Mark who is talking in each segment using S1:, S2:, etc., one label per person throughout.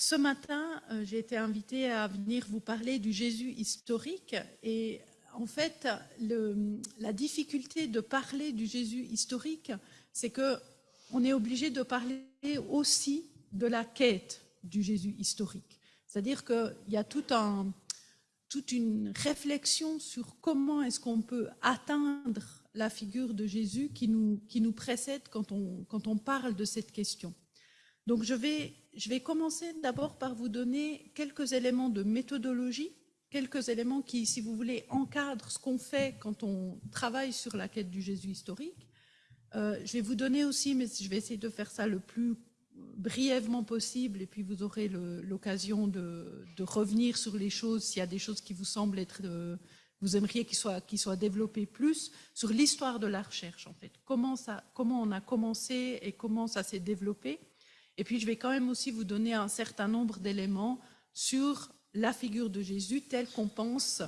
S1: ce matin, euh, j'ai été invitée à venir vous parler du Jésus historique et en fait, la difficulté de parler du Jésus historique, c'est que on est obligé de parler aussi de la quête du Jésus historique. C'est-à-dire qu'il y a toute une réflexion sur comment est-ce qu'on peut atteindre la figure de Jésus qui nous, qui nous précède quand on, quand on parle de cette question. Donc je vais, je vais commencer d'abord par vous donner quelques éléments de méthodologie, quelques éléments qui, si vous voulez, encadrent ce qu'on fait quand on travaille sur la quête du Jésus historique. Euh, je vais vous donner aussi, mais je vais essayer de faire ça le plus brièvement possible, et puis vous aurez l'occasion de, revenir sur les choses, s'il y a des choses qui vous semblent être... Euh, vous aimeriez qu'ils soient, qu soient développés plus, sur l'histoire de la recherche, en fait. Comment, ça, comment on a commencé et comment ça s'est développé. Et puis, je vais quand même aussi vous donner un certain nombre d'éléments sur la figure de Jésus telle qu'on pense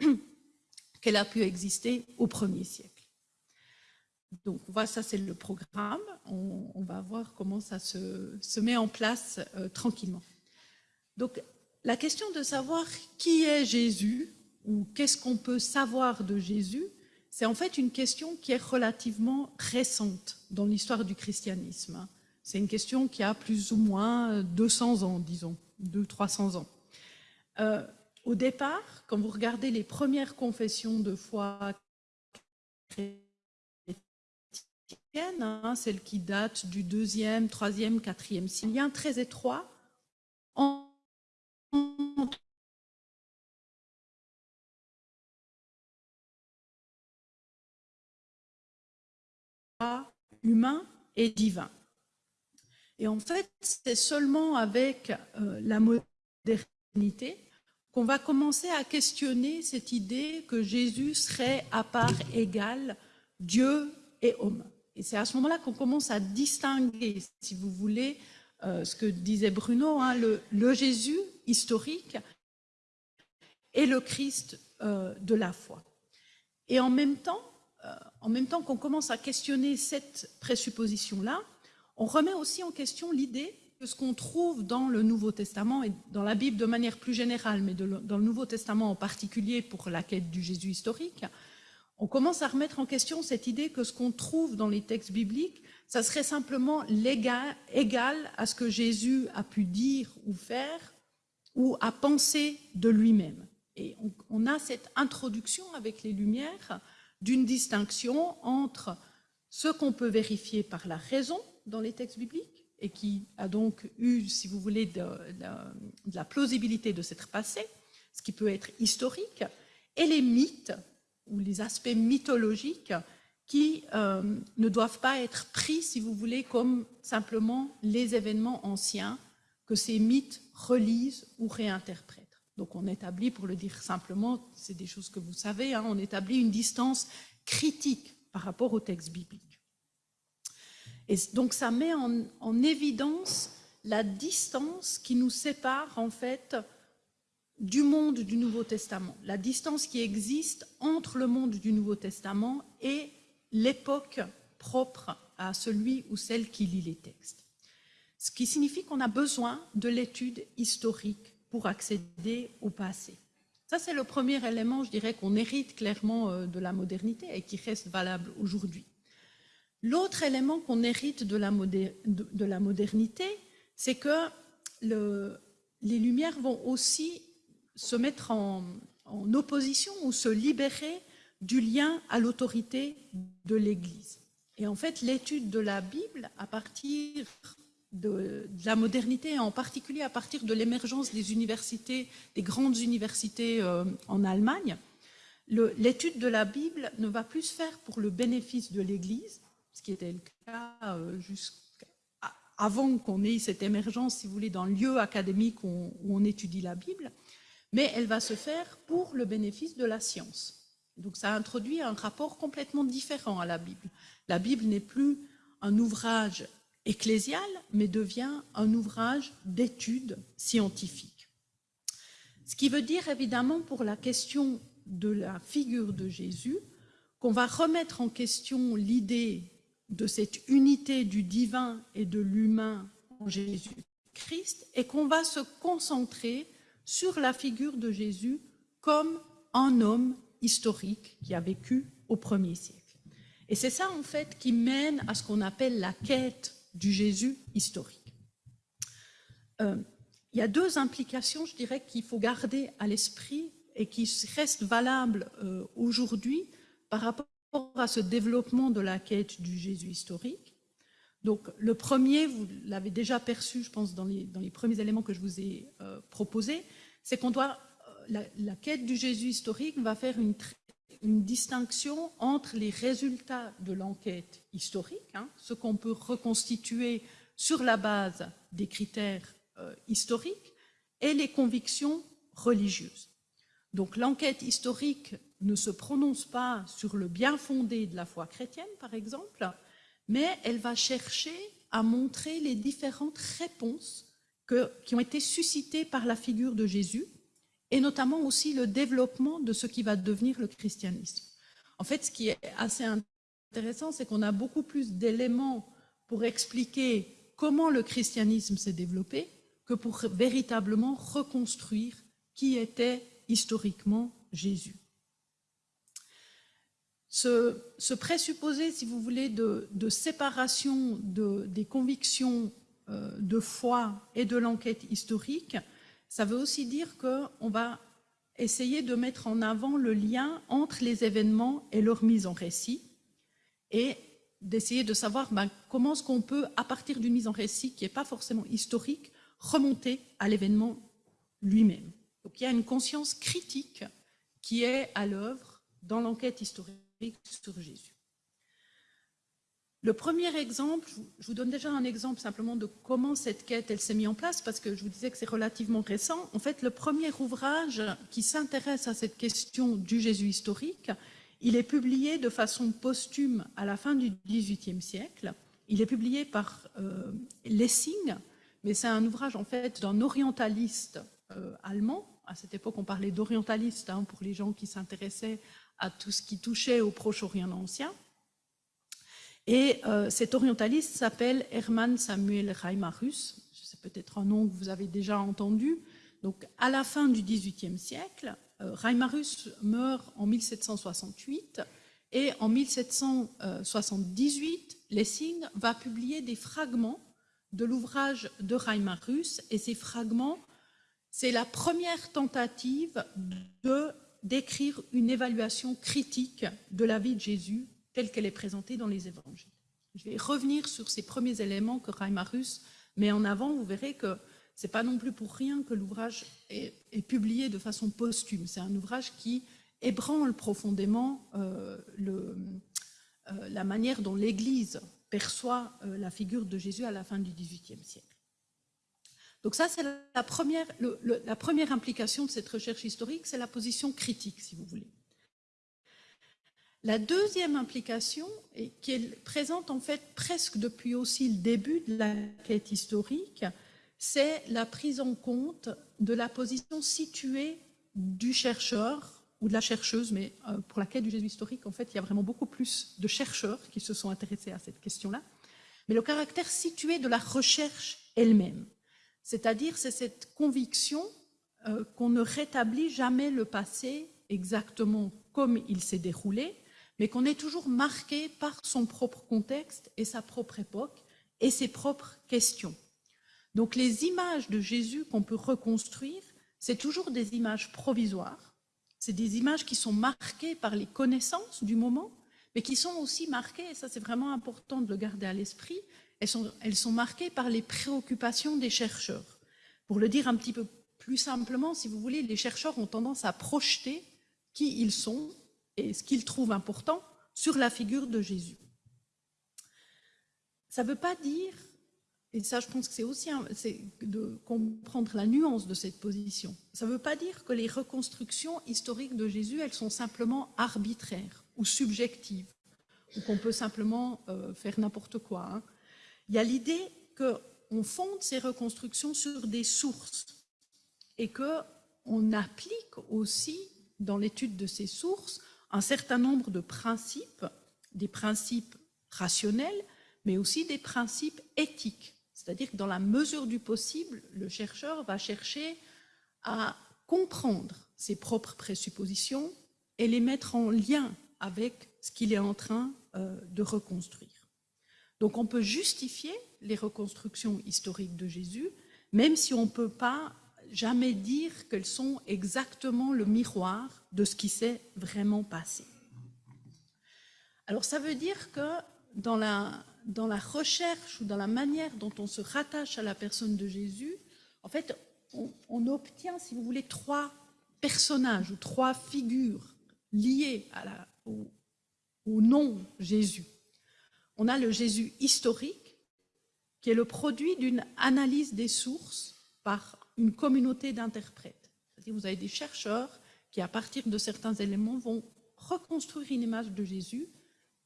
S1: qu'elle a pu exister au premier siècle. Donc, voilà, ça c'est le programme. On, va voir comment ça se, met en place euh, tranquillement. Donc, la question de savoir qui est Jésus ou qu'est-ce qu'on peut savoir de Jésus, c'est en fait une question qui est relativement récente dans l'histoire du christianisme. C'est une question qui a plus ou moins 200 ans, disons, 200-300 ans. Euh, au départ, quand vous regardez les premières confessions de foi Hein, celle qui date du deuxième, troisième, quatrième siècle. lien très étroit entre humain et divin. Et en fait, c'est seulement avec euh, la modernité qu'on va commencer à questionner cette idée que Jésus serait à part égale Dieu et homme. Et c'est à ce moment-là qu'on commence à distinguer, si vous voulez, euh, ce que disait Bruno, hein, le, Jésus historique et le Christ euh, de la foi. Et en même temps, en même temps qu'on commence à questionner cette présupposition-là, on remet aussi en question l'idée que ce qu'on trouve dans le Nouveau Testament et dans la Bible de manière plus générale, mais dans le Nouveau Testament en particulier pour la quête du Jésus historique, on commence à remettre en question cette idée que ce qu'on trouve dans les textes bibliques, ça serait simplement égal à ce que Jésus a pu dire ou faire ou à penser de lui-même. Et on, a cette introduction avec les Lumières d'une distinction entre ce qu'on peut vérifier par la raison dans les textes bibliques et qui a donc eu, si vous voulez, de, la plausibilité de s'être passé, ce qui peut être historique, et les mythes ou les aspects mythologiques qui euh, ne doivent pas être pris, si vous voulez, comme simplement les événements anciens que ces mythes relisent ou réinterprètent. Donc on établit, pour le dire simplement, c'est des choses que vous savez, hein, on établit une distance critique par rapport au texte biblique. Et donc ça met en, en évidence la distance qui nous sépare en fait du monde du Nouveau Testament, la distance qui existe entre le monde du Nouveau Testament et l'époque propre à celui ou celle qui lit les textes. Ce qui signifie qu'on a besoin de l'étude historique pour accéder au passé. Ça, c'est le premier élément, je dirais, qu'on hérite clairement euh, de la modernité et qui reste valable aujourd'hui. L'autre élément qu'on hérite de la, modernité, c'est que les Lumières vont aussi se mettre en, opposition ou se libérer du lien à l'autorité de l'Église. Et en fait, l'étude de la Bible, à partir de, la modernité, en particulier à partir de l'émergence des universités, des grandes universités euh, en Allemagne, l'étude de la Bible ne va plus se faire pour le bénéfice de l'Église, ce qui était le cas euh, jusqu'avant qu'on ait cette émergence, si vous voulez, dans le lieu académique où on étudie la Bible, mais elle va se faire pour le bénéfice de la science. Donc ça introduit un rapport complètement différent à la Bible. La Bible n'est plus un ouvrage ecclésial, mais devient un ouvrage d'études scientifiques. Ce qui veut dire évidemment pour la question de la figure de Jésus, qu'on va remettre en question l'idée de cette unité du divin et de l'humain en Jésus Christ et qu'on va se concentrer sur la figure de Jésus comme un homme historique qui a vécu au premier siècle. Et c'est ça, en fait, qui mène à ce qu'on appelle la quête du Jésus historique. Euh, il y a deux implications, je dirais, qu'il faut garder à l'esprit et qui restent valables euh, aujourd'hui par rapport à ce développement de la quête du Jésus historique. Donc, le premier, vous l'avez déjà perçu, je pense, dans les, premiers éléments que je vous ai euh, proposés, c'est qu'on doit, la, la, quête du Jésus historique va faire une, une distinction entre les résultats de l'enquête historique, hein, ce qu'on peut reconstituer sur la base des critères euh, historiques, et les convictions religieuses. Donc l'enquête historique ne se prononce pas sur le bien fondé de la foi chrétienne, par exemple, mais elle va chercher à montrer les différentes réponses qui ont été suscitées par la figure de Jésus et notamment aussi le développement de ce qui va devenir le christianisme. En fait, ce qui est assez intéressant, c'est qu'on a beaucoup plus d'éléments pour expliquer comment le christianisme s'est développé que pour véritablement reconstruire qui était historiquement Jésus. Ce, ce présupposé, si vous voulez, de, séparation de, des convictions euh, de foi et de l'enquête historique ça veut aussi dire qu'on va essayer de mettre en avant le lien entre les événements et leur mise en récit et d'essayer de savoir ben, comment est-ce qu'on peut, à partir d'une mise en récit qui n'est pas forcément historique, remonter à l'événement lui-même. Donc il y a une conscience critique qui est à l'œuvre dans l'enquête historique sur Jésus. Le premier exemple, je vous donne déjà un exemple simplement de comment cette quête elle s'est mise en place, parce que je vous disais que c'est relativement récent. En fait, le premier ouvrage qui s'intéresse à cette question du Jésus historique, il est publié de façon posthume à la fin du XVIIIe siècle. Il est publié par euh, Lessing, mais c'est un ouvrage en fait d'un orientaliste euh, allemand. À cette époque, on parlait d'orientaliste hein, pour les gens qui s'intéressaient à tout ce qui touchait au Proche-Orient ancien. Et euh, cet orientaliste s'appelle Hermann Samuel Reimarus. C'est peut-être un nom que vous avez déjà entendu. Donc, à la fin du XVIIIe siècle, euh, Reimarus meurt en 1768 et en 1778, Lessing va publier des fragments de l'ouvrage de Reimarus et ces fragments, c'est la première tentative de d'écrire une évaluation critique de la vie de Jésus telle qu'elle est présentée dans les évangiles. Je vais revenir sur ces premiers éléments que Reimarus met en avant. Vous verrez que ce n'est pas non plus pour rien que l'ouvrage est, publié de façon posthume. C'est un ouvrage qui ébranle profondément euh, euh, la manière dont l'Église perçoit euh, la figure de Jésus à la fin du XVIIIe siècle. Donc ça, c'est la première, implication de cette recherche historique, c'est la position critique, si vous voulez. La deuxième implication, et qui est présente en fait presque depuis aussi le début de la quête historique, c'est la prise en compte de la position située du chercheur ou de la chercheuse, mais euh, pour la quête du Jésus historique, en fait, il y a vraiment beaucoup plus de chercheurs qui se sont intéressés à cette question-là, mais le caractère situé de la recherche elle-même. C'est-à-dire, c'est cette conviction euh, qu'on ne rétablit jamais le passé exactement comme il s'est déroulé, mais qu'on est toujours marqué par son propre contexte et sa propre époque et ses propres questions. Donc les images de Jésus qu'on peut reconstruire, c'est toujours des images provisoires, c'est des images qui sont marquées par les connaissances du moment, mais qui sont aussi marquées, et ça c'est vraiment important de le garder à l'esprit, elles sont, marquées par les préoccupations des chercheurs. Pour le dire un petit peu plus simplement, si vous voulez, les chercheurs ont tendance à projeter qui ils sont et ce qu'il trouve important sur la figure de Jésus. Ça ne veut pas dire, et ça je pense que c'est aussi de comprendre la nuance de cette position, ça ne veut pas dire que les reconstructions historiques de Jésus, elles sont simplement arbitraires ou subjectives, ou qu'on peut simplement euh, faire n'importe quoi. Hein. Il y a l'idée qu'on fonde ces reconstructions sur des sources et qu'on applique aussi dans l'étude de ces sources un certain nombre de principes, des principes rationnels, mais aussi des principes éthiques. C'est-à-dire que dans la mesure du possible, le chercheur va chercher à comprendre ses propres présuppositions et les mettre en lien avec ce qu'il est en train euh, de reconstruire. Donc on peut justifier les reconstructions historiques de Jésus, même si on ne peut pas jamais dire qu'elles sont exactement le miroir de ce qui s'est vraiment passé. Alors ça veut dire que dans la, recherche ou dans la manière dont on se rattache à la personne de Jésus, en fait, on, obtient, si vous voulez, trois personnages ou trois figures liées au, au nom Jésus. On a le Jésus historique, qui est le produit d'une analyse des sources par une communauté d'interprètes. Vous avez des chercheurs qui, à partir de certains éléments, vont reconstruire une image de Jésus,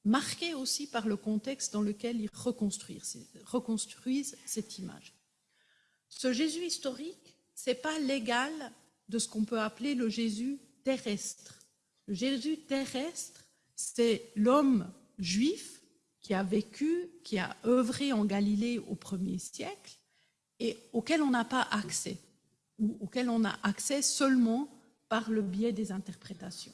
S1: marquée aussi par le contexte dans lequel ils reconstruisent, cette image. Ce Jésus historique, ce n'est pas l'égal de ce qu'on peut appeler le Jésus terrestre. Le Jésus terrestre, c'est l'homme juif qui a vécu, qui a œuvré en Galilée au premier siècle et auquel on n'a pas accès, ou auquel on a accès seulement par le biais des interprétations.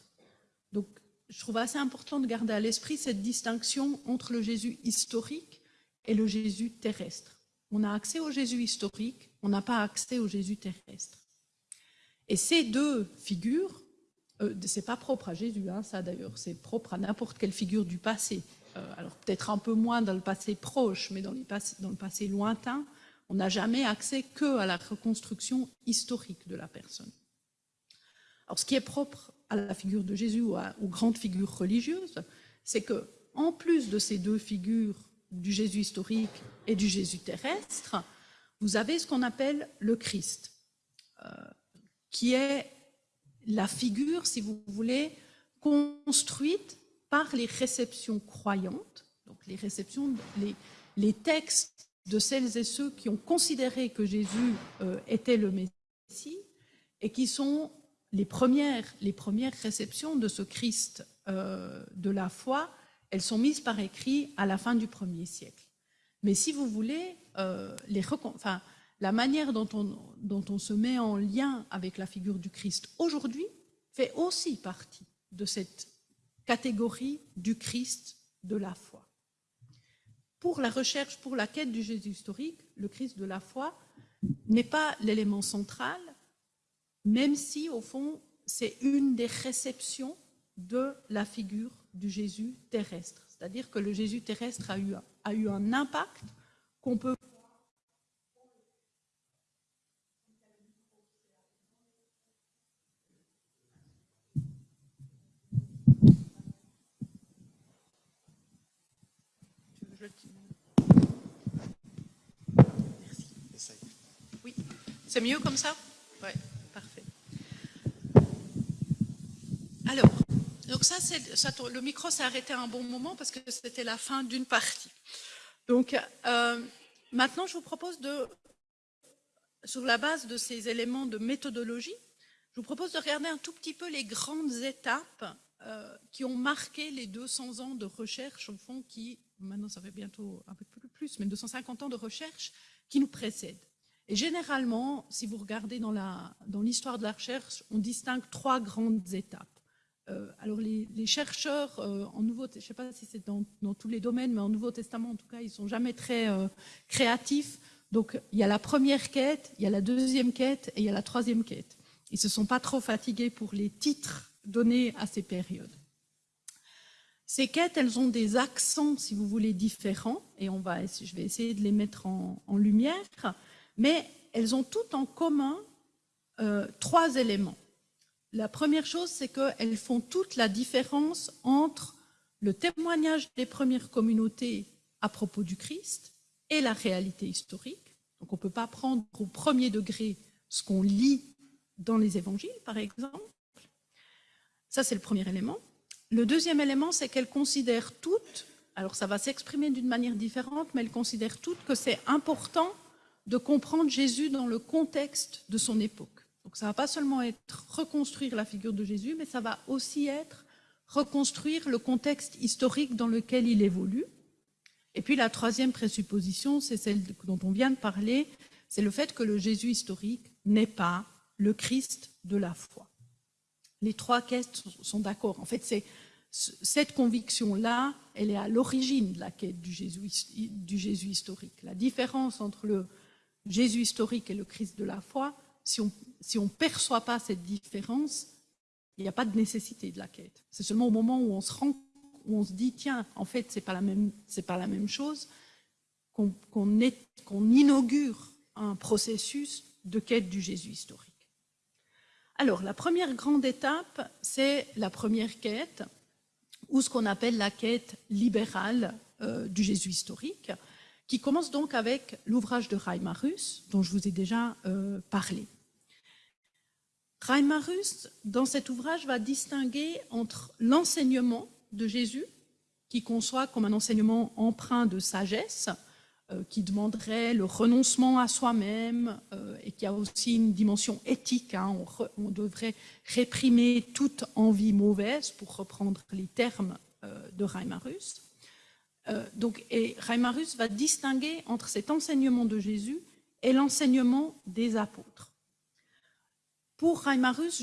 S1: Donc, je trouve assez important de garder à l'esprit cette distinction entre le Jésus historique et le Jésus terrestre. On a accès au Jésus historique, on n'a pas accès au Jésus terrestre. Et ces deux figures, euh, c'est pas propre à Jésus, hein, ça d'ailleurs, c'est propre à n'importe quelle figure du passé. Euh, alors peut-être un peu moins dans le passé proche, mais dans, le passé lointain, on n'a jamais accès que à la reconstruction historique de la personne. Alors, ce qui est propre à la figure de Jésus ou aux grandes figures religieuses, c'est que, en plus de ces deux figures du Jésus historique et du Jésus terrestre, vous avez ce qu'on appelle le Christ, euh, qui est la figure, si vous voulez, construite par les réceptions croyantes, donc les réceptions, les, textes de celles et ceux qui ont considéré que Jésus euh, était le Messie et qui sont les premières, les premières réceptions de ce Christ euh, de la foi, elles sont mises par écrit à la fin du premier siècle. Mais si vous voulez, euh, les, la manière dont on, dont on se met en lien avec la figure du Christ aujourd'hui fait aussi partie de cette catégorie du Christ de la foi pour la recherche, pour la quête du Jésus historique, le Christ de la foi n'est pas l'élément central, même si, au fond, c'est une des réceptions de la figure du Jésus terrestre. C'est-à-dire que le Jésus terrestre a eu, a eu un impact qu'on peut C'est mieux comme ça? Oui, parfait. Alors, donc ça, le micro s'est arrêté à un bon moment parce que c'était la fin d'une partie. Donc, euh, maintenant, je vous propose de, sur la base de ces éléments de méthodologie, je vous propose de regarder un tout petit peu les grandes étapes euh, qui ont marqué les 200 ans de recherche, au fond, qui, maintenant ça fait bientôt un peu plus, mais 250 ans de recherche qui nous précèdent. Et généralement, si vous regardez dans l'histoire de la recherche, on distingue trois grandes étapes. Euh, alors les, chercheurs euh, en Nouveau, je ne sais pas si c'est dans, tous les domaines, mais en Nouveau Testament en tout cas, ils sont jamais très euh, créatifs. Donc il y a la première quête, il y a la deuxième quête et il y a la troisième quête. Ils se sont pas trop fatigués pour les titres donnés à ces périodes. Ces quêtes, elles ont des accents, si vous voulez, différents, et on va, je vais essayer de les mettre en lumière mais elles ont toutes en commun euh, trois éléments. La première chose, c'est qu'elles font toute la différence entre le témoignage des premières communautés à propos du Christ et la réalité historique. Donc on ne peut pas prendre au premier degré ce qu'on lit dans les évangiles, par exemple. Ça, c'est le premier élément. Le deuxième élément, c'est qu'elles considèrent toutes, alors ça va s'exprimer d'une manière différente, mais elles considèrent toutes que c'est important de comprendre Jésus dans le contexte de son époque. Donc ça va pas seulement être reconstruire la figure de Jésus, mais ça va aussi être reconstruire le contexte historique dans lequel il évolue. Et puis la troisième présupposition, c'est celle dont on vient de parler, c'est le fait que le Jésus historique n'est pas le Christ de la foi. Les trois quêtes sont d'accord. En fait, c'est cette conviction-là, elle est à l'origine de la quête du Jésus, du Jésus historique. La différence entre le Jésus historique et le Christ de la foi, si on si ne perçoit pas cette différence, il n'y a pas de nécessité de la quête. C'est seulement au moment où on se rend, où on se dit, tiens, en fait, c'est pas la même, pas la même chose, qu'on qu'on inaugure un processus de quête du Jésus historique. Alors, la première grande étape, c'est la première quête, ou ce qu'on appelle la quête libérale euh, du Jésus historique, qui commence donc avec l'ouvrage de Reimarus, dont je vous ai déjà euh, parlé. Reimarus, dans cet ouvrage, va distinguer entre l'enseignement de Jésus, qui conçoit comme un enseignement empreint de sagesse, euh, qui demanderait le renoncement à soi-même euh, et qui a aussi une dimension éthique. Hein. on, devrait réprimer toute envie mauvaise, pour reprendre les termes de Reimarus. Donc, et Reimarus va distinguer entre cet enseignement de Jésus et l'enseignement des apôtres. Pour Reimarus,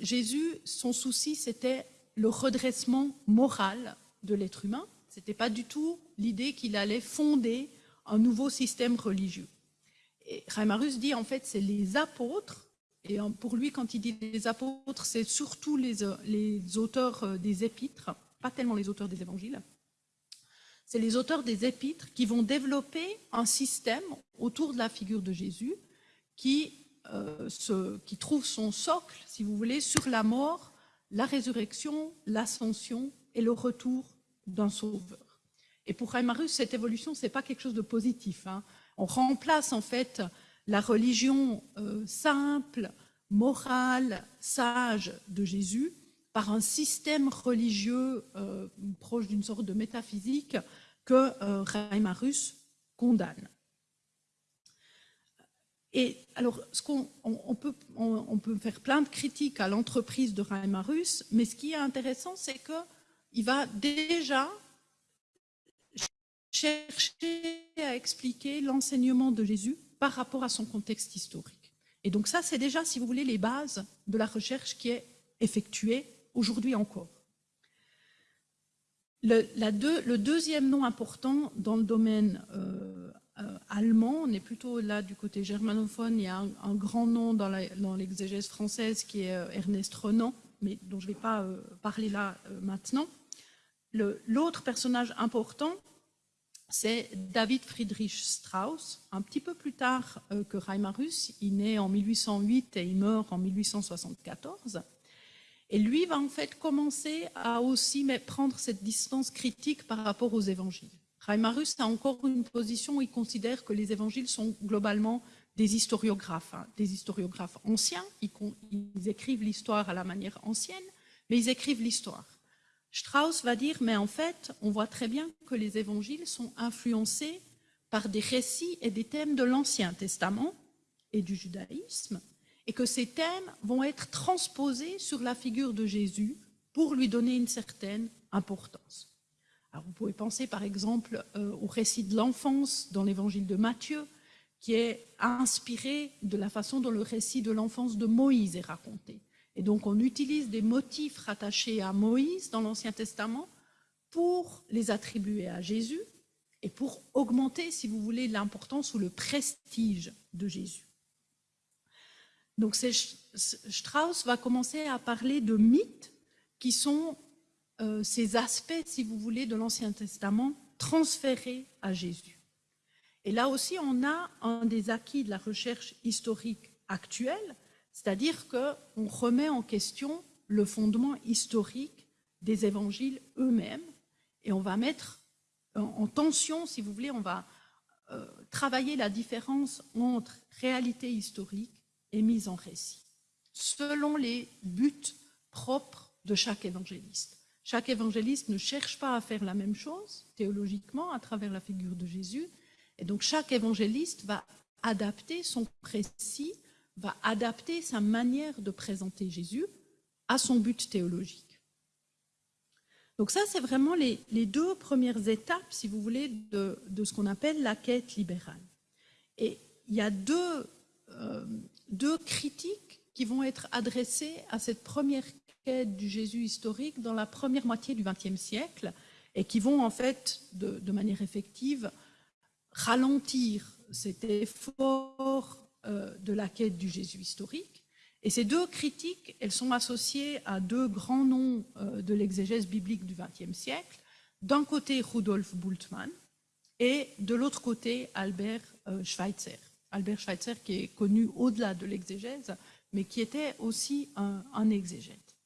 S1: Jésus, son souci, c'était le redressement moral de l'être humain. Ce n'était pas du tout l'idée qu'il allait fonder un nouveau système religieux. Et Reimarus dit en fait c'est les apôtres, et pour lui quand il dit les apôtres, c'est surtout les, les auteurs euh, des épîtres, pas tellement les auteurs des évangiles, c'est les auteurs des épîtres qui vont développer un système autour de la figure de Jésus qui, euh, se, qui trouve son socle, si vous voulez, sur la mort, la résurrection, l'ascension et le retour d'un sauveur. Et pour Reimarus, cette évolution, ce n'est pas quelque chose de positif. Hein. On remplace en fait la religion euh, simple, morale, sage de Jésus par un système religieux euh, proche d'une sorte de métaphysique que euh, Reimarus condamne. Et alors, on, peut, on, peut, faire plein de critiques à l'entreprise de Reimarus, mais ce qui est intéressant, c'est qu'il va déjà chercher à expliquer l'enseignement de Jésus par rapport à son contexte historique. Et donc ça, c'est déjà, si vous voulez, les bases de la recherche qui est effectuée aujourd'hui encore. Le, deuxième nom important dans le domaine euh, euh, allemand, on est plutôt là du côté germanophone, il y a un, grand nom dans l'exégèse française qui est euh, Ernest Renan, mais dont je ne vais pas parler là maintenant. L'autre personnage important, c'est David Friedrich Strauss, un petit peu plus tard que Reimarus. Il naît en 1808 et il meurt en 1874. Et lui va en fait commencer à aussi prendre cette distance critique par rapport aux évangiles. Reimarus a encore une position où il considère que les évangiles sont globalement des historiographes, hein, des historiographes anciens. ils écrivent l'histoire à la manière ancienne, mais ils écrivent l'histoire. Strauss va dire, mais en fait, on voit très bien que les évangiles sont influencés par des récits et des thèmes de l'Ancien Testament et du judaïsme, et que ces thèmes vont être transposés sur la figure de Jésus pour lui donner une certaine importance. Vous pouvez penser par exemple euh, au récit de l'enfance dans l'évangile de Matthieu, qui est inspiré de la façon dont le récit de l'enfance de Moïse est raconté. Et donc on utilise des motifs rattachés à Moïse dans l'Ancien Testament pour les attribuer à Jésus et pour augmenter, si vous voulez, l'importance ou le prestige de Jésus. Donc Strauss va commencer à parler de mythes qui sont euh, ces aspects, si vous voulez, de l'Ancien Testament transférés à Jésus. Et là aussi, on a un des acquis de la recherche historique actuelle, c'est-à-dire qu'on remet en question le fondement historique des évangiles eux-mêmes et on va mettre en tension, si vous voulez, on va euh, travailler la différence entre réalité historique et mise en récit, selon les buts propres de chaque évangéliste. Chaque évangéliste ne cherche pas à faire la même chose théologiquement à travers la figure de Jésus, et donc chaque évangéliste va adapter son récit va adapter sa manière de présenter Jésus à son but théologique. Donc ça, c'est vraiment les, deux premières étapes, si vous voulez, de, ce qu'on appelle la quête libérale. Et il y a deux, deux critiques qui vont être adressées à cette première quête du Jésus historique dans la première moitié du XXe siècle et qui vont en fait, de, manière effective, ralentir cet effort euh, de la quête du Jésus historique. Et ces deux critiques, elles sont associées à deux grands noms euh, de l'exégèse biblique du XXe siècle. D'un côté, Rudolf Bultmann, et de l'autre côté, Albert euh, Schweitzer. Albert Schweitzer qui est connu au-delà de l'exégèse, mais qui était aussi un, exégète.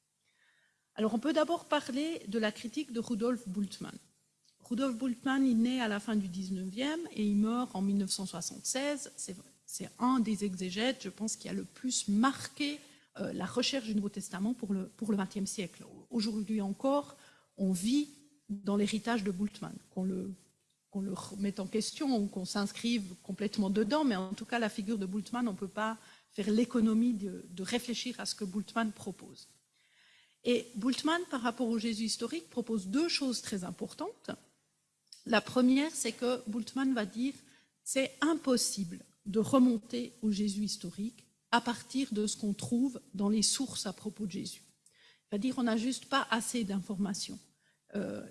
S1: Alors on peut d'abord parler de la critique de Rudolf Bultmann. Rudolf Bultmann est né à la fin du 19e et il meurt en 1976. C'est un des exégètes, je pense, qui a le plus marqué euh, la recherche du Nouveau Testament pour le, pour XXe siècle. Aujourd'hui encore, on vit dans l'héritage de Bultmann, qu'on le, qu'on le remette en question ou qu'on s'inscrive complètement dedans, mais en tout cas, la figure de Bultmann, on ne peut pas faire l'économie de, réfléchir à ce que Bultmann propose. Et Bultmann, par rapport au Jésus historique, propose deux choses très importantes. La première, c'est que Bultmann va dire c'est impossible de remonter au Jésus historique à partir de ce qu'on trouve dans les sources à propos de Jésus. Il va dire on n'a juste pas assez d'informations. Euh,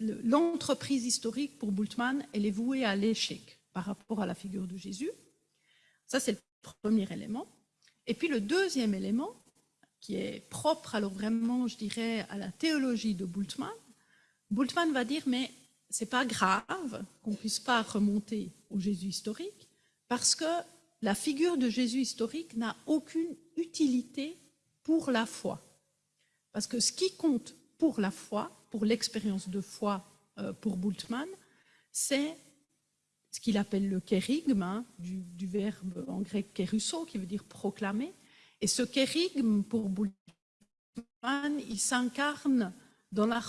S1: L'entreprise historique pour Bultmann, elle est vouée à l'échec par rapport à la figure de Jésus. Ça, c'est le premier élément. Et puis le deuxième élément, qui est propre alors vraiment, je dirais, à la théologie de Bultmann, Bultmann va dire, mais c'est pas grave qu'on ne puisse pas remonter au Jésus historique, parce que la figure de Jésus historique n'a aucune utilité pour la foi. Parce que ce qui compte pour la foi, pour l'expérience de foi euh, pour Bultmann, c'est ce qu'il appelle le kérigme, hein, du, verbe en grec kérusso, qui veut dire proclamer. Et ce kérigme, pour Bultmann, il s'incarne dans la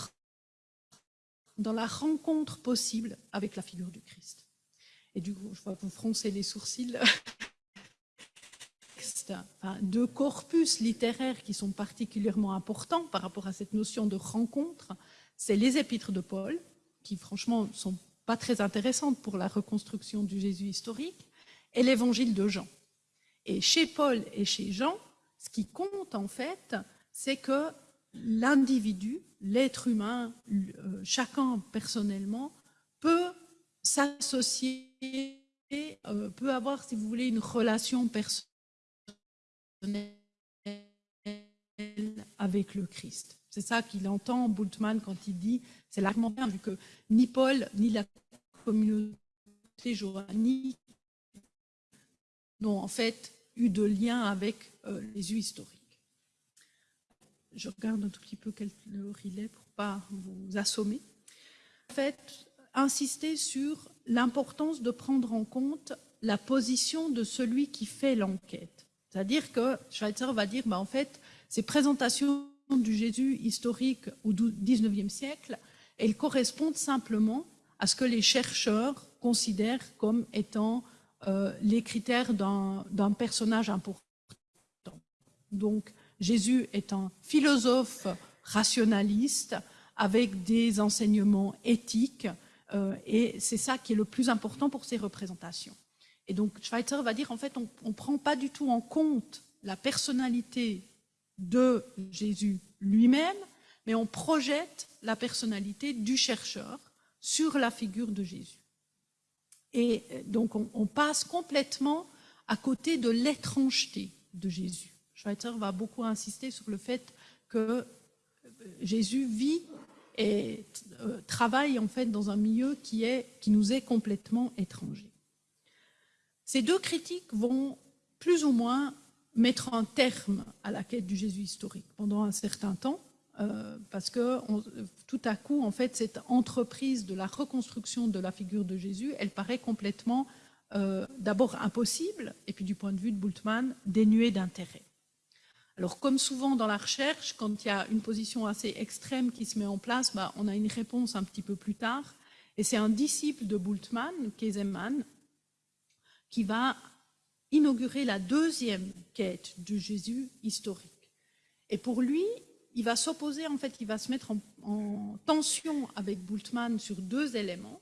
S1: rencontre possible avec la figure du Christ. Et du coup, je vois que vous froncez les sourcils. Enfin, deux corpus littéraires qui sont particulièrement importants par rapport à cette notion de rencontre, c'est les épîtres de Paul, qui franchement ne sont pas très intéressantes pour la reconstruction du Jésus historique, et l'évangile de Jean. Et chez Paul et chez Jean, ce qui compte en fait, c'est que l'individu, l'être humain, euh, chacun personnellement, peut s'associer, euh, peut avoir, si vous voulez, une relation personnelle avec le Christ. C'est ça qu'il entend, Bultmann, quand il dit, c'est l'argument vu que ni Paul, ni la communauté johannique n'ont en fait eu de lien avec euh, les yeux historiques je regarde un tout petit peu quel il est pour pas vous assommer. En fait, insister sur l'importance de prendre en compte la position de celui qui fait l'enquête. C'est-à-dire que Schweitzer va dire, bah, en fait, ces présentations du Jésus historique au XIXe siècle, elles correspondent simplement à ce que les chercheurs considèrent comme étant euh, les critères d'un personnage important. Donc, Jésus est un philosophe rationaliste avec des enseignements éthiques euh, et c'est ça qui est le plus important pour ces représentations. Et donc Schweitzer va dire en fait on ne prend pas du tout en compte la personnalité de Jésus lui-même, mais on projette la personnalité du chercheur sur la figure de Jésus. Et euh, donc on, passe complètement à côté de l'étrangeté de Jésus. Schweitzer va beaucoup insister sur le fait que euh, Jésus vit et euh, travaille en fait dans un milieu qui, est, qui nous est complètement étranger. Ces deux critiques vont plus ou moins mettre un terme à la quête du Jésus historique pendant un certain temps, euh, parce que tout à coup, en fait, cette entreprise de la reconstruction de la figure de Jésus, elle paraît complètement d'abord impossible, et puis du point de vue de Bultmann, dénuée d'intérêt. Alors, comme souvent dans la recherche, quand il y a une position assez extrême qui se met en place, bah, on a une réponse un petit peu plus tard. Et c'est un disciple de Bultmann, Kesemann, qui va inaugurer la deuxième quête de Jésus historique. Et pour lui, il va s'opposer, en fait, il va se mettre en, tension avec Bultmann sur deux éléments.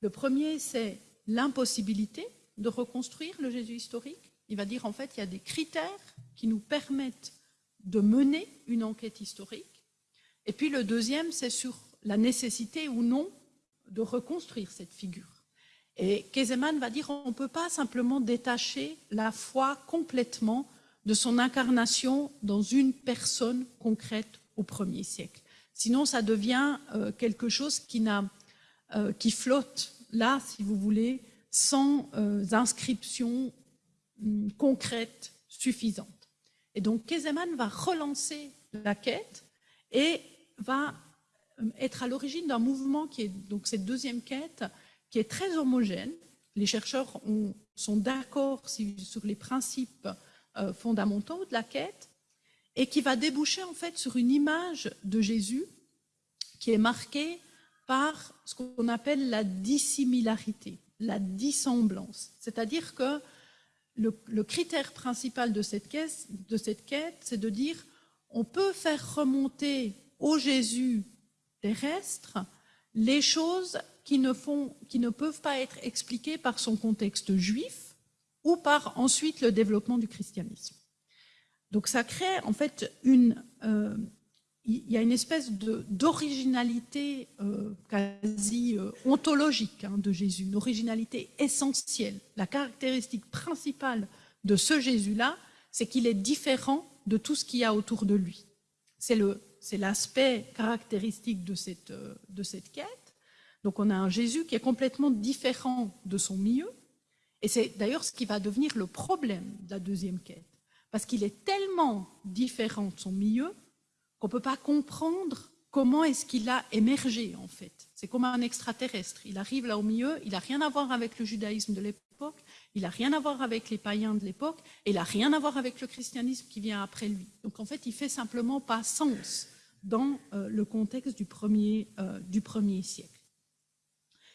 S1: Le premier, c'est l'impossibilité de reconstruire le Jésus historique. Il va dire, en fait, il y a des critères qui nous permettent de mener une enquête historique. Et puis le deuxième, c'est sur la nécessité ou non de reconstruire cette figure. Et Kezeman va dire on ne peut pas simplement détacher la foi complètement de son incarnation dans une personne concrète au premier siècle. Sinon, ça devient euh, quelque chose qui, euh, qui, flotte là, si vous voulez, sans euh, inscription hum, concrète suffisante. Et donc, Kezeman va relancer la quête et va être à l'origine d'un mouvement qui est donc cette deuxième quête, qui est très homogène. Les chercheurs sont d'accord sur les principes euh, fondamentaux de la quête et qui va déboucher en fait sur une image de Jésus qui est marquée par ce qu'on appelle la dissimilarité, la dissemblance. C'est-à-dire que le, critère principal de cette quête, de cette quête, c'est de dire on peut faire remonter au Jésus terrestre les choses qui ne, font, qui ne peuvent pas être expliquées par son contexte juif ou par ensuite le développement du christianisme. Donc ça crée en fait une... Euh, il y a une espèce d'originalité euh, quasi euh, ontologique hein, de Jésus, une originalité essentielle. La caractéristique principale de ce Jésus-là, c'est qu'il est différent de tout ce qu'il y a autour de lui. C'est l'aspect caractéristique de cette, de cette quête. Donc on a un Jésus qui est complètement différent de son milieu, et c'est d'ailleurs ce qui va devenir le problème de la deuxième quête, parce qu'il est tellement différent de son milieu qu'on ne peut pas comprendre comment est-ce qu'il a émergé en fait. C'est comme un extraterrestre, il arrive là au milieu, il n'a rien à voir avec le judaïsme de l'époque, il n'a rien à voir avec les païens de l'époque, et il n'a rien à voir avec le christianisme qui vient après lui. Donc en fait, il fait simplement pas sens dans euh, le contexte du premier, euh, du premier siècle.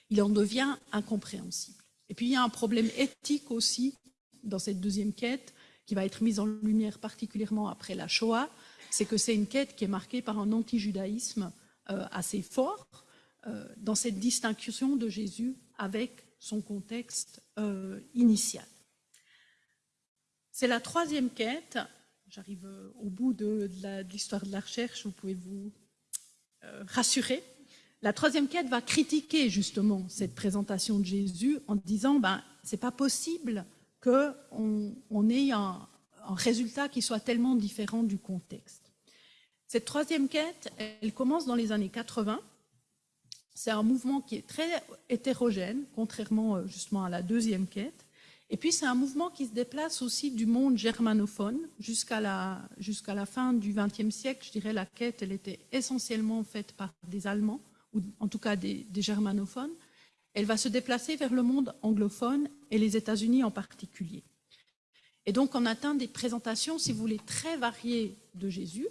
S1: Il en devient incompréhensible. Et puis il y a un problème éthique aussi dans cette deuxième quête qui va être mise en lumière particulièrement après la Shoah, c'est que c'est une quête qui est marquée par un anti-judaïsme euh, assez fort dans cette distinction de Jésus avec son contexte initial. C'est la troisième quête j'arrive euh, au bout de, l'histoire de, la recherche, vous pouvez vous euh, rassurer. La troisième quête va critiquer justement cette présentation de Jésus en disant ben, c'est pas possible qu'on on ait un, résultat qui soit tellement différent du contexte. Cette troisième quête, elle commence dans les années 80. C'est un mouvement qui est très hétérogène, contrairement euh, justement à la deuxième quête. Et puis c'est un mouvement qui se déplace aussi du monde germanophone jusqu'à la, la fin du XXe siècle. Je dirais la quête, elle était essentiellement faite par des Allemands, ou en tout cas des, germanophones. Elle va se déplacer vers le monde anglophone et les États-Unis en particulier. Et donc on atteint des présentations, si vous voulez, très variées de Jésus,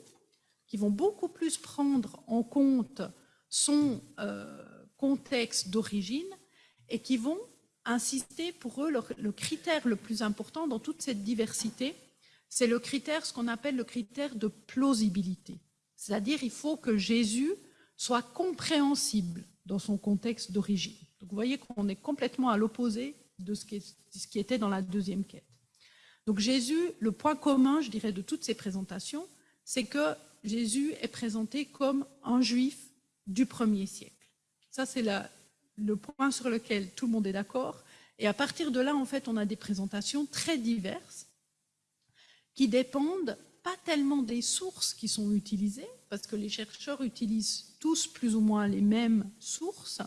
S1: qui vont beaucoup plus prendre en compte son euh, contexte d'origine et qui vont insister pour eux, le, critère le plus important dans toute cette diversité, c'est le critère, ce qu'on appelle le critère de plausibilité. C'est-à-dire, il faut que Jésus soit compréhensible dans son contexte d'origine. Donc, vous voyez qu'on est complètement à l'opposé de ce qui, ce qui était dans la deuxième quête. Donc, Jésus, le point commun, je dirais, de toutes ces présentations, c'est que Jésus est présenté comme un juif du premier siècle. Ça, c'est le point sur lequel tout le monde est d'accord. Et à partir de là, en fait, on a des présentations très diverses qui dépendent pas tellement des sources qui sont utilisées, parce que les chercheurs utilisent tous plus ou moins les mêmes sources,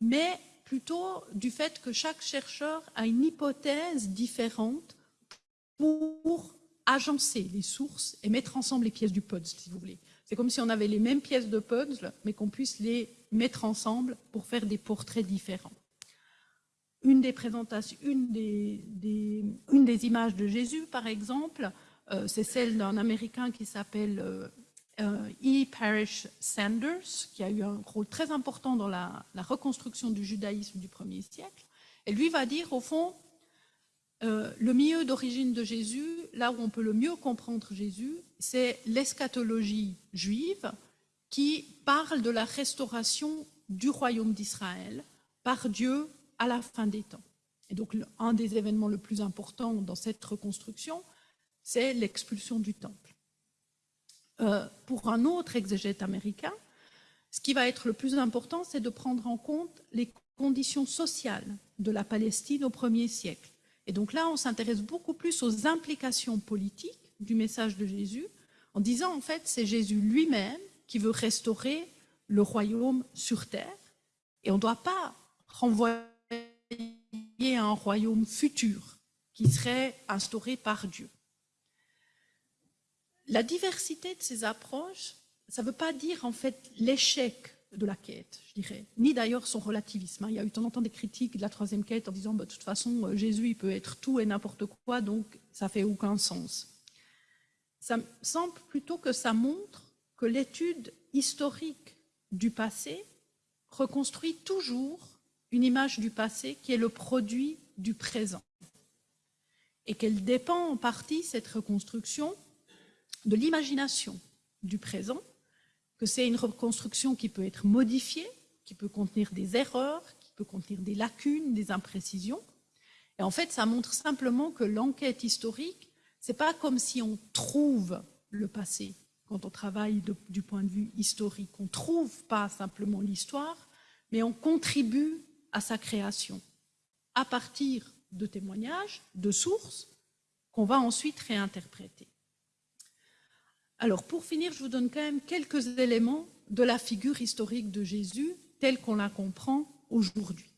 S1: mais plutôt du fait que chaque chercheur a une hypothèse différente pour agencer les sources et mettre ensemble les pièces du puzzle, si vous voulez. C'est comme si on avait les mêmes pièces de puzzle, mais qu'on puisse les mettre ensemble pour faire des portraits différents. Une des images de Jésus, par exemple, c'est celle d'un Américain qui s'appelle euh, euh, E. Parrish Sanders, qui a eu un rôle très important dans la, reconstruction du judaïsme du premier siècle. Et lui va dire, au fond, euh, le milieu d'origine de Jésus, là où on peut le mieux comprendre Jésus, c'est l'eschatologie juive qui parle de la restauration du royaume d'Israël par Dieu à la fin des temps. Et donc, un des événements le plus importants dans cette reconstruction, c'est l'expulsion du temple. Euh, pour un autre exégète américain, ce qui va être le plus important, c'est de prendre en compte les conditions sociales de la Palestine au premier siècle. Et donc là, on s'intéresse beaucoup plus aux implications politiques du message de Jésus, en disant en fait, c'est Jésus lui-même qui veut restaurer le royaume sur terre, et on ne doit pas renvoyer à un royaume futur qui serait instauré par Dieu. La diversité de ces approches, ça ne veut pas dire en fait l'échec de la quête, je dirais, ni d'ailleurs son relativisme. Hein. Il y a eu de temps des critiques de la troisième quête en disant bah, de toute façon, euh, Jésus il peut être tout et n'importe quoi, donc ça fait aucun sens. Ça semble plutôt que ça montre que l'étude historique du passé reconstruit toujours une image du passé qui est le produit du présent et qu'elle dépend en partie, cette reconstruction, de l'imagination du présent que c'est une reconstruction qui peut être modifiée, qui peut contenir des erreurs, qui peut contenir des lacunes, des imprécisions. Et en fait, ça montre simplement que l'enquête historique, c'est pas comme si on trouve le passé quand on travaille du point de vue historique. On trouve pas simplement l'histoire, mais on contribue à sa création à partir de témoignages, de sources qu'on va ensuite réinterpréter. Alors, pour finir, je vous donne quand même quelques éléments de la figure historique de Jésus telle qu'on la comprend aujourd'hui.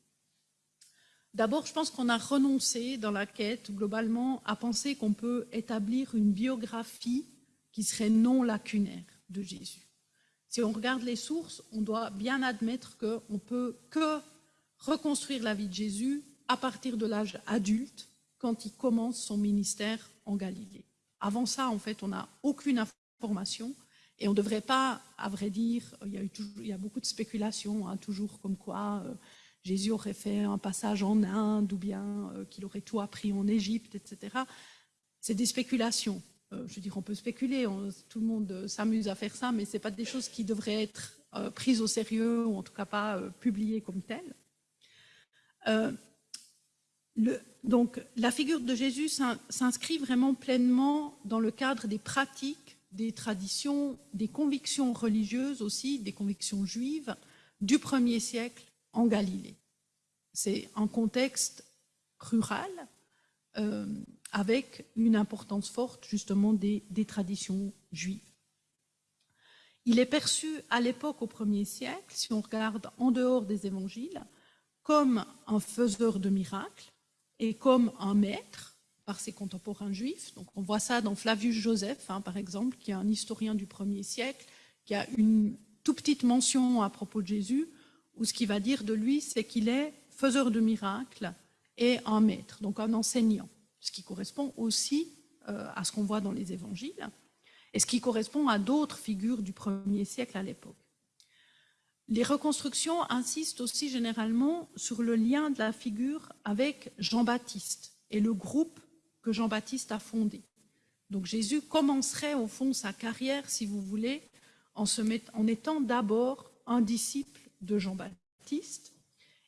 S1: D'abord, je pense qu'on a renoncé dans la quête, globalement, à penser qu'on peut établir une biographie qui serait non lacunaire de Jésus. Si on regarde les sources, on doit bien admettre qu'on ne peut que reconstruire la vie de Jésus à partir de l'âge adulte, quand il commence son ministère en Galilée. Avant ça, en fait, on n'a aucune formation. Et on ne devrait pas, à vrai dire, il y a, eu toujours, il y a beaucoup de spéculations, hein, toujours comme quoi euh, Jésus aurait fait un passage en Inde ou bien euh, qu'il aurait tout appris en Égypte, etc. C'est des spéculations. Euh, je veux dire, on peut spéculer, tout le monde s'amuse à faire ça, mais ce n'est pas des choses qui devraient être prises au sérieux ou en tout cas pas publiées comme telles. Le, donc, la figure de Jésus s'inscrit vraiment pleinement dans le cadre des pratiques des traditions, des convictions religieuses aussi, des convictions juives du premier siècle en Galilée. C'est un contexte rural euh, avec une importance forte justement des, des traditions juives. Il est perçu à l'époque au premier siècle, si on regarde en dehors des évangiles, comme un faiseur de miracles et comme un maître, par ses contemporains juifs. Donc on voit ça dans Flavius Joseph, hein, par exemple, qui est un historien du premier siècle, qui a une toute petite mention à propos de Jésus, où ce qu'il va dire de lui, c'est qu'il est faiseur de miracles et un maître, donc un enseignant, ce qui correspond aussi euh, à ce qu'on voit dans les évangiles, et ce qui correspond à d'autres figures du premier siècle à l'époque. Les reconstructions insistent aussi généralement sur le lien de la figure avec Jean-Baptiste et le groupe que Jean-Baptiste a fondé. Donc Jésus commencerait au fond sa carrière, si vous voulez, en, en étant d'abord un disciple de Jean-Baptiste,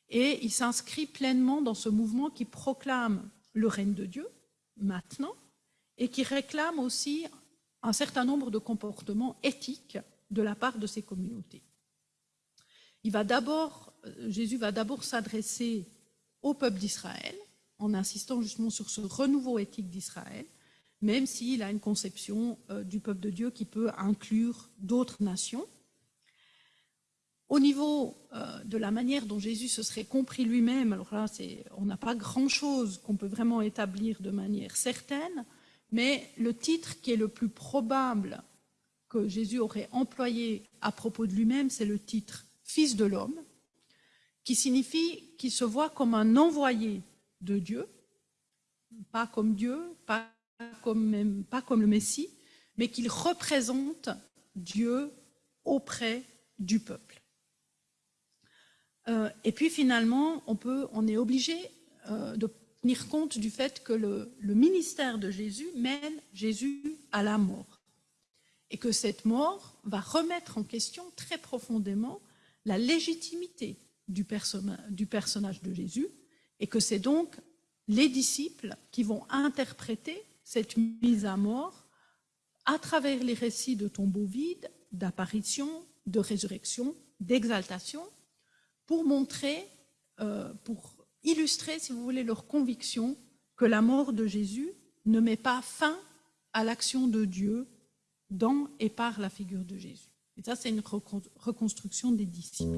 S1: et il s'inscrit pleinement dans ce mouvement qui proclame le règne de Dieu, maintenant, et qui réclame aussi un certain nombre de comportements éthiques de la part de ces communautés. Il va d'abord, Jésus va d'abord s'adresser au peuple d'Israël, en insistant justement sur ce renouveau éthique d'Israël, même s'il a une conception euh, du peuple de Dieu qui peut inclure d'autres nations. Au niveau euh, de la manière dont Jésus se serait compris lui-même, alors là, on n'a pas grand-chose qu'on peut vraiment établir de manière certaine, mais le titre qui est le plus probable que Jésus aurait employé à propos de lui-même, c'est le titre « Fils de l'homme », qui signifie qu'il se voit comme un envoyé de Dieu, pas comme Dieu, pas comme, pas comme le Messie, mais qu'il représente Dieu auprès du peuple. Euh, et puis finalement, on, est obligé euh, de tenir compte du fait que le, ministère de Jésus mène Jésus à la mort et que cette mort va remettre en question très profondément la légitimité du personnage de Jésus et que c'est donc les disciples qui vont interpréter cette mise à mort à travers les récits de tombeaux vides, d'apparition, de résurrection, d'exaltation, pour montrer, euh, pour illustrer, si vous voulez, leur conviction que la mort de Jésus ne met pas fin à l'action de Dieu dans et par la figure de Jésus. Et ça, c'est une reconstruction des disciples.